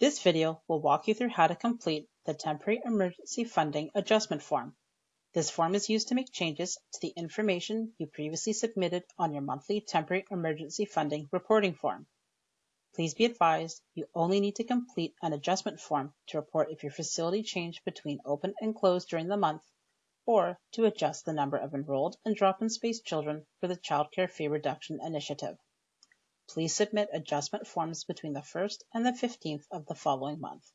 This video will walk you through how to complete the Temporary Emergency Funding Adjustment Form. This form is used to make changes to the information you previously submitted on your monthly Temporary Emergency Funding reporting form. Please be advised you only need to complete an adjustment form to report if your facility changed between open and closed during the month or to adjust the number of enrolled and drop-in space children for the Child Care Fee Reduction Initiative. Please submit adjustment forms between the 1st and the 15th of the following month.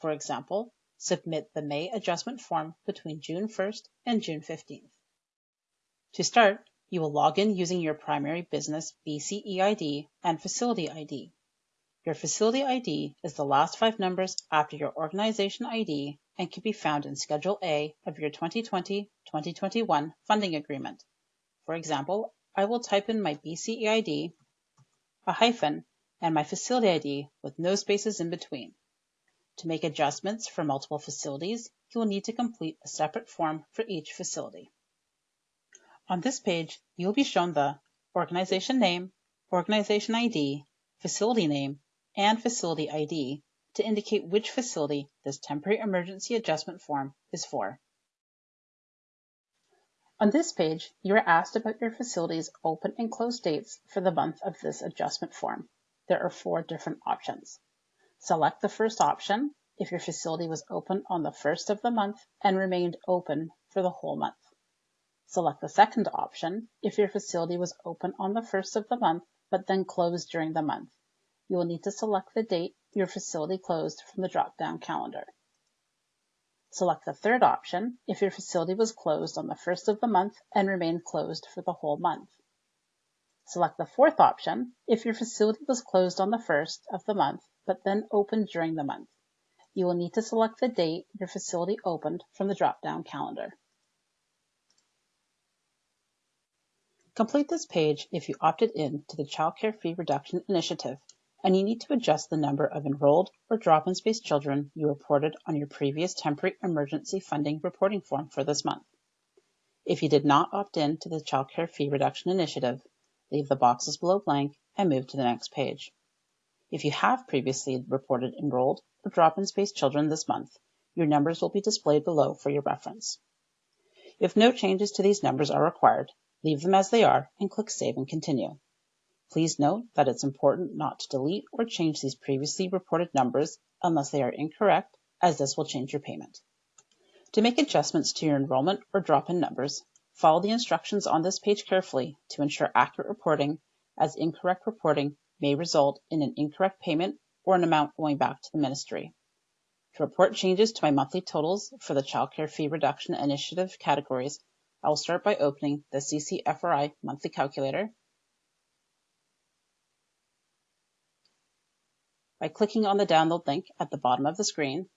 For example, submit the May adjustment form between June 1st and June 15th. To start, you will log in using your primary business BCEID and facility ID. Your facility ID is the last five numbers after your organization ID and can be found in Schedule A of your 2020-2021 funding agreement. For example, I will type in my BCEID a hyphen, and my facility ID with no spaces in between. To make adjustments for multiple facilities, you will need to complete a separate form for each facility. On this page, you will be shown the organization name, organization ID, facility name, and facility ID to indicate which facility this temporary emergency adjustment form is for. On this page, you are asked about your facility's open and closed dates for the month of this adjustment form. There are four different options. Select the first option if your facility was open on the first of the month and remained open for the whole month. Select the second option if your facility was open on the first of the month but then closed during the month. You will need to select the date your facility closed from the drop-down calendar. Select the third option if your facility was closed on the first of the month and remained closed for the whole month. Select the fourth option if your facility was closed on the first of the month but then opened during the month. You will need to select the date your facility opened from the drop-down calendar. Complete this page if you opted in to the Child Care Fee Reduction Initiative and you need to adjust the number of enrolled or drop-in space children you reported on your previous temporary emergency funding reporting form for this month. If you did not opt in to the Child Care Fee Reduction Initiative, leave the boxes below blank and move to the next page. If you have previously reported enrolled or drop-in space children this month, your numbers will be displayed below for your reference. If no changes to these numbers are required, leave them as they are and click Save and Continue. Please note that it's important not to delete or change these previously reported numbers unless they are incorrect, as this will change your payment. To make adjustments to your enrollment or drop-in numbers, follow the instructions on this page carefully to ensure accurate reporting, as incorrect reporting may result in an incorrect payment or an amount going back to the ministry. To report changes to my monthly totals for the Child Care Fee Reduction Initiative categories, I will start by opening the CCFRI monthly calculator by clicking on the download link at the bottom of the screen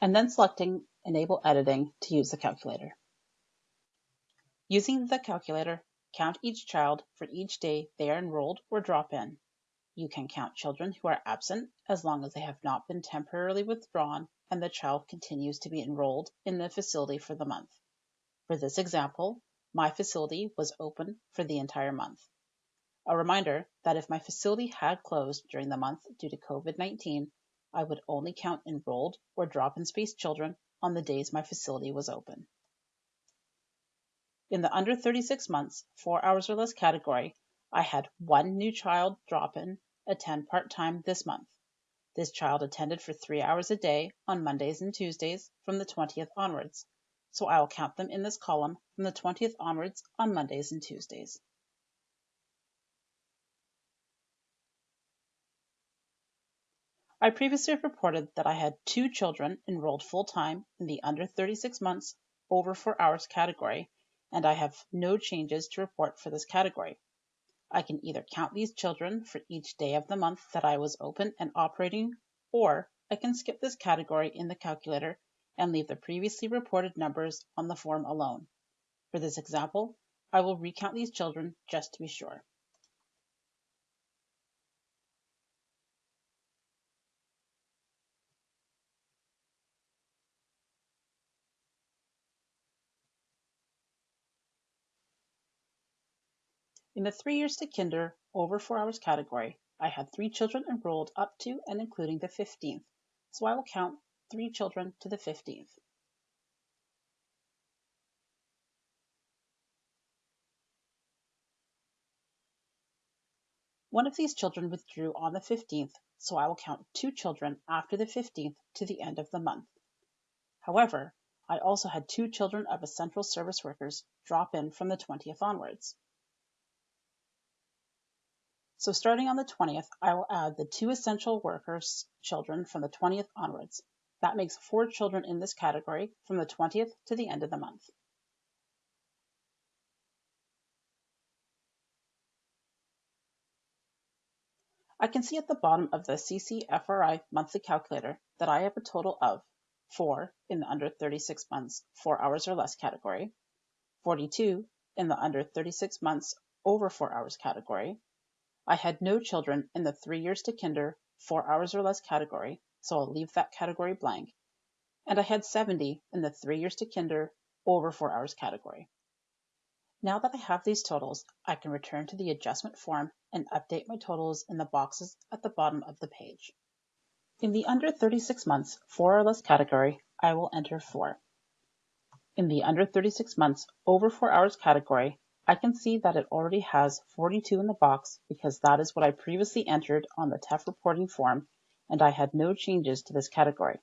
and then selecting Enable Editing to use the calculator. Using the calculator, count each child for each day they are enrolled or drop in. You can count children who are absent as long as they have not been temporarily withdrawn and the child continues to be enrolled in the facility for the month. For this example, my facility was open for the entire month. A reminder that if my facility had closed during the month due to COVID-19, I would only count enrolled or drop-in space children on the days my facility was open. In the under 36 months, 4 hours or less category, I had one new child drop-in attend part-time this month. This child attended for 3 hours a day on Mondays and Tuesdays from the 20th onwards, so I will count them in this column from the 20th onwards on Mondays and Tuesdays. I previously reported that I had two children enrolled full-time in the under 36 months over 4 hours category, and I have no changes to report for this category. I can either count these children for each day of the month that I was open and operating, or I can skip this category in the calculator and leave the previously reported numbers on the form alone. For this example, I will recount these children just to be sure. In the three years to kinder over four hours category, I had three children enrolled up to and including the 15th, so I will count three children to the 15th. One of these children withdrew on the 15th, so I will count two children after the 15th to the end of the month. However, I also had two children of essential service workers drop in from the 20th onwards. So starting on the 20th, I will add the two essential workers children from the 20th onwards. That makes four children in this category from the 20th to the end of the month. I can see at the bottom of the CCFRI monthly calculator that I have a total of 4 in the under 36 months, 4 hours or less category, 42 in the under 36 months, over 4 hours category. I had no children in the 3 years to kinder, 4 hours or less category, so I'll leave that category blank. And I had 70 in the 3 years to kinder, over 4 hours category. Now that I have these totals, I can return to the adjustment form and update my totals in the boxes at the bottom of the page. In the under 36 months, 4 or less category, I will enter 4. In the under 36 months, over 4 hours category, I can see that it already has 42 in the box because that is what I previously entered on the TEF reporting form and I had no changes to this category.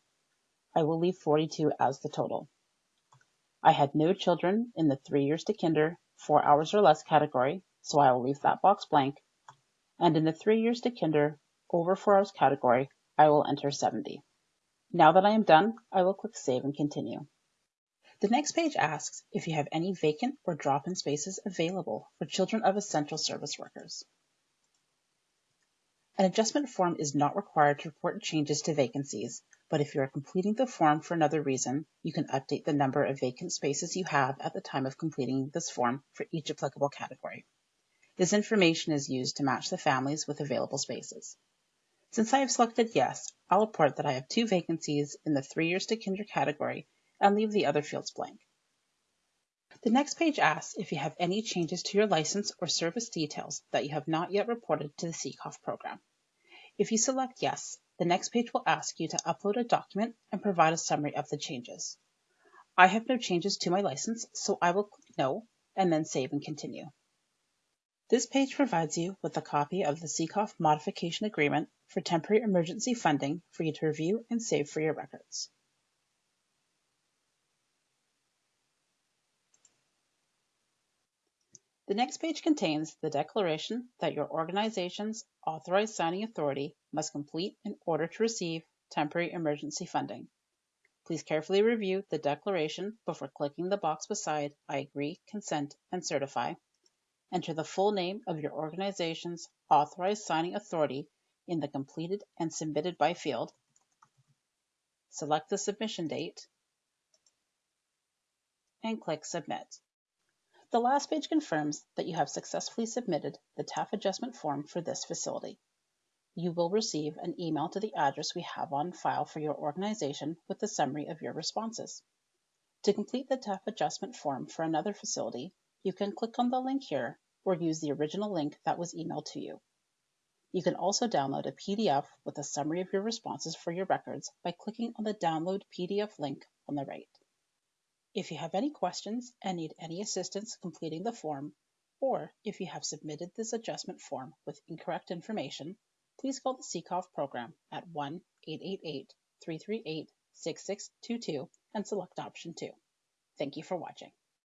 I will leave 42 as the total. I had no children in the 3 years to kinder, four hours or less category, so I will leave that box blank. And in the three years to kinder, over four hours category, I will enter 70. Now that I am done, I will click Save and Continue. The next page asks if you have any vacant or drop-in spaces available for children of essential service workers. An adjustment form is not required to report changes to vacancies, but if you are completing the form for another reason, you can update the number of vacant spaces you have at the time of completing this form for each applicable category. This information is used to match the families with available spaces. Since I have selected yes, I'll report that I have two vacancies in the three years to kinder category and leave the other fields blank. The next page asks if you have any changes to your license or service details that you have not yet reported to the CCOF program. If you select yes, the next page will ask you to upload a document and provide a summary of the changes. I have no changes to my license, so I will click No and then Save and Continue. This page provides you with a copy of the CCOF Modification Agreement for Temporary Emergency Funding for you to review and save for your records. The next page contains the declaration that your organization's authorized signing authority must complete in order to receive temporary emergency funding. Please carefully review the declaration before clicking the box beside I agree, consent, and certify. Enter the full name of your organization's authorized signing authority in the completed and submitted by field. Select the submission date and click Submit. The last page confirms that you have successfully submitted the TEF adjustment form for this facility. You will receive an email to the address we have on file for your organization with the summary of your responses. To complete the TEF adjustment form for another facility, you can click on the link here or use the original link that was emailed to you. You can also download a PDF with a summary of your responses for your records by clicking on the Download PDF link on the right. If you have any questions and need any assistance completing the form, or if you have submitted this adjustment form with incorrect information, please call the CCOF program at 1-888-338-6622 and select option 2. Thank you for watching.